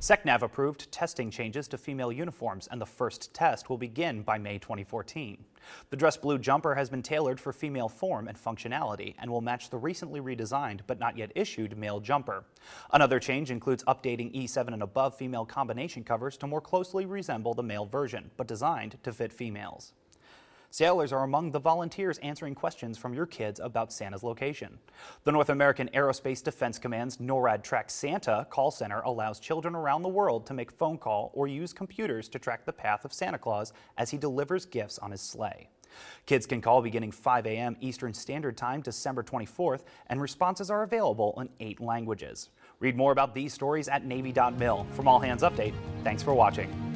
SecNav approved testing changes to female uniforms and the first test will begin by May 2014. The dress blue jumper has been tailored for female form and functionality and will match the recently redesigned but not yet issued male jumper. Another change includes updating E7 and above female combination covers to more closely resemble the male version, but designed to fit females. Sailors are among the volunteers answering questions from your kids about Santa's location. The North American Aerospace Defense Command's NORAD Track Santa call center allows children around the world to make phone call or use computers to track the path of Santa Claus as he delivers gifts on his sleigh. Kids can call beginning 5 a.m. Eastern Standard Time December 24th, and responses are available in eight languages. Read more about these stories at Navy.mil. From All Hands Update, thanks for watching.